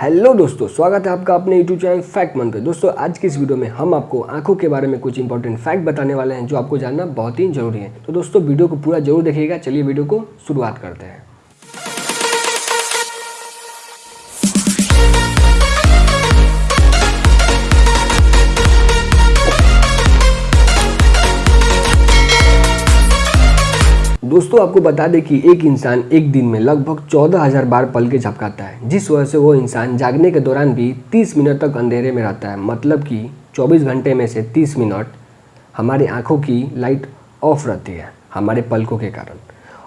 Hello दोस्तों, स्वागत है आपका अपने यूट्यूब चैनल फैक्ट मन पे। दोस्तों, आज की इस वीडियो में हम आपको आँखों के बारे में कुछ इंपॉर्टेंट फैक्ट बताने वाले हैं, जो आपको जानना बहुत ही ज़रूरी है। तो दोस्तों, वीडियो को पूरा ज़रूर देखिएगा। चलिए वीडियो को शुरुआत करते हैं। दोस्तों, आपको बता दें कि एक इंसान एक दिन में लगभग चौदह हज़ार बार पल के झपकाता है, जिस वजह से वो इंसान जागने के दौरान भी 30 मिनट तक अंधेरे में रहता है। मतलब कि 24 घंटे में से 30 मिनट हमारी आँखों की लाइट ऑफ़ रहती है, हमारे पलकों के कारण।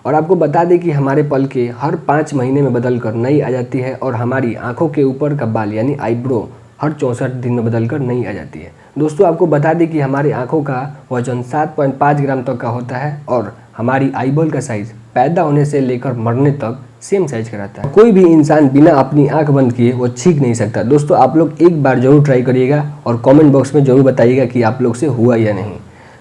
और आपको बता दें कि हमारे पल के हर पाँच महीने में बदल कर नई आ जाती है और हमारी आँखों के ऊपर का बाल, यानी आईब्रो, हर चौंसठ दिन में बदल कर नहीं आ जाती है। दोस्तों, आपको बता दें कि हमारी आँखों का वज़न 7.5 ग्राम तक का होता है और हमारी आईबॉल का साइज़ पैदा होने से लेकर मरने तक सेम साइज़ का रहता है। कोई भी इंसान बिना अपनी आँख बंद किए वो छींक नहीं सकता। दोस्तों, आप लोग एक बार ज़रूर ट्राई करिएगा और कमेंट बॉक्स में ज़रूर बताइएगा कि आप लोग से हुआ या नहीं।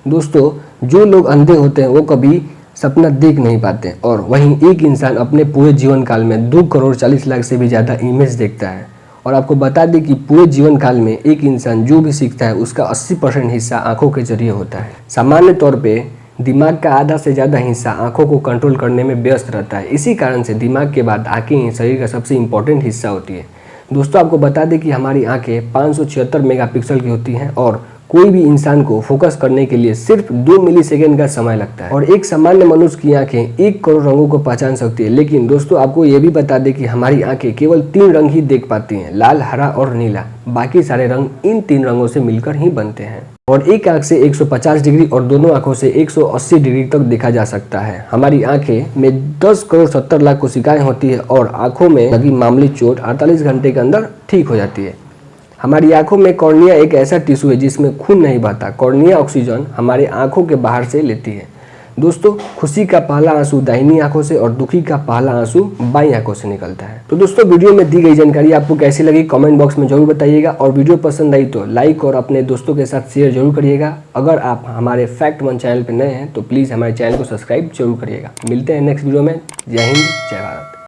दोस्तों, जो लोग अंधे होते हैं, वो कभी सपना देख नहीं पाते और वहीं एक इंसान अपने पूरे जीवन काल में दो करोड़ चालीस लाख से भी ज़्यादा इमेज देखता है। और आपको बता दें कि पूरे जीवन काल में एक इंसान जो भी सीखता है, उसका 80 परसेंट हिस्सा आँखों के ज़रिए होता है। सामान्य तौर पे दिमाग का आधा से ज़्यादा हिस्सा आँखों को कंट्रोल करने में व्यस्त रहता है। इसी कारण से दिमाग के बाद आँखें ही शरीर का सबसे इम्पोर्टेंट हिस्सा होती है। दोस्तों, आपको बता दें कि हमारी आँखें पाँच मेगापिक्सल की होती हैं और कोई भी इंसान को फोकस करने के लिए सिर्फ़ दो मिली सेकेंड का समय लगता है। और एक सामान्य मनुष्य की आँखें एक करोड़ रंगों को पहचान सकती है। लेकिन दोस्तों, आपको ये भी बता दें कि हमारी आँखें केवल तीन रंग ही देख पाती हैं, लाल, हरा और नीला। बाकी सारे रंग इन तीन रंगों से मिलकर ही बनते हैं। और एक आँख से 150 डिग्री और दोनों आँखों से 180 डिग्री तक देखा जा सकता है। हमारी आँखें में 10 करोड़ 70 लाख कोशिकाएँ होती है और आँखों में लगी मामूली चोट 48 घंटे के अंदर ठीक हो जाती है। हमारी आँखों में कॉर्निया एक ऐसा टिश्यू है जिसमें खून नहीं बहता। कॉर्निया ऑक्सीजन हमारे आँखों के बाहर से लेती है। दोस्तों, खुशी का पहला आँसू दाहिनी आँखों से और दुखी का पहला आँसू बाई आँखों से निकलता है। तो दोस्तों, वीडियो में दी गई जानकारी आपको कैसी लगी, कमेंट बॉक्स में ज़रूर बताइएगा और वीडियो पसंद आई तो लाइक और अपने दोस्तों के साथ शेयर ज़रूर करिएगा। अगर आप हमारे फैक्ट वन चैनल पर नए हैं तो प्लीज़ हमारे चैनल को सब्सक्राइब ज़रूर करिएगा। मिलते हैं नेक्स्ट वीडियो में। जय हिंद, जय भारत।